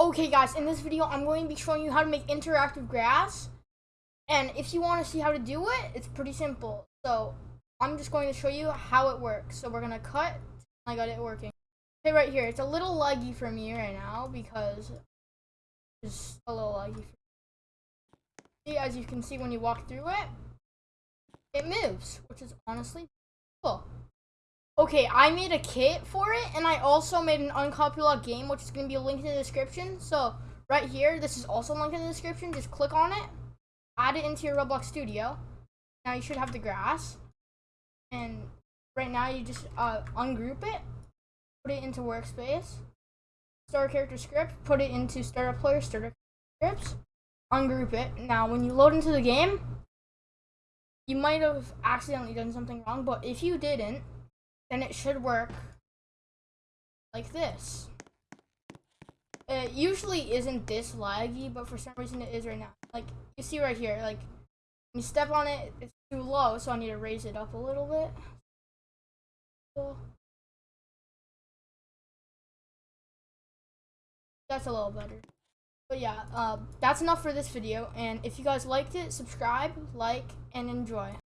Okay guys, in this video I'm going to be showing you how to make interactive grass. And if you want to see how to do it, it's pretty simple. So I'm just going to show you how it works. So we're going to cut. I got it working. Okay, right here. It's a little laggy for me right now because it's a little laggy. See, as you can see when you walk through it, it moves, which is honestly cool. Okay, I made a kit for it, and I also made an uncopied game, which is going to be a link in the description. So, right here, this is also linked in the description. Just click on it, add it into your Roblox Studio. Now you should have the grass. And right now, you just uh, ungroup it, put it into workspace, start character script, put it into startup player, startup scripts, ungroup it. Now, when you load into the game, you might have accidentally done something wrong, but if you didn't, then it should work like this. It usually isn't this laggy, but for some reason it is right now. Like, you see right here, like, you step on it, it's too low, so I need to raise it up a little bit. That's a little better. But yeah, uh, that's enough for this video, and if you guys liked it, subscribe, like, and enjoy.